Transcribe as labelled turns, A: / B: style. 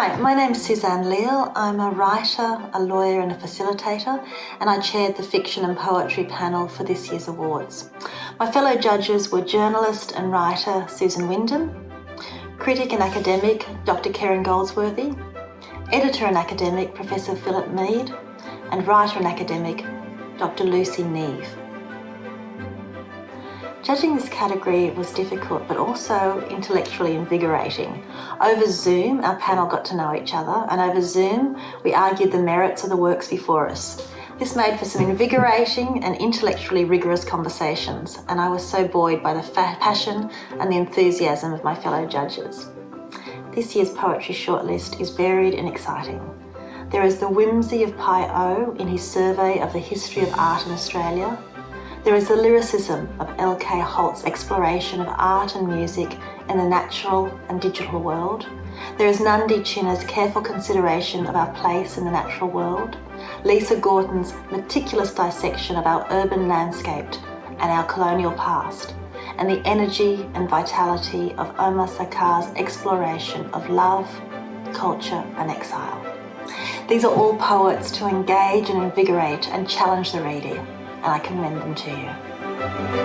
A: Hi, my name is Suzanne Leal. I'm a writer, a lawyer and a facilitator and I chaired the fiction and poetry panel for this year's awards. My fellow judges were journalist and writer Susan Wyndham, critic and academic Dr Kerryn Goldsworthy, editor and academic Professor Philip Mead and writer and academic Dr Lucy Neave. Judging this category was difficult but also intellectually invigorating. Over Zoom, our panel got to know each other and over Zoom, we argued the merits of the works before us. This made for some invigorating and intellectually rigorous conversations and I was so buoyed by the passion and the enthusiasm of my fellow judges. This year's poetry shortlist is varied and exciting. There is the whimsy of Pi O in his survey of the history of art in Australia, there is the lyricism of L.K. Holt's exploration of art and music in the natural and digital world. There is Nandi Chinna's careful consideration of our place in the natural world. Lisa Gorton's meticulous dissection of our urban landscape and our colonial past. And the energy and vitality of Omar Sakr's exploration of love, culture and exile. These are all poets to engage and invigorate and challenge the reader and I commend them to you.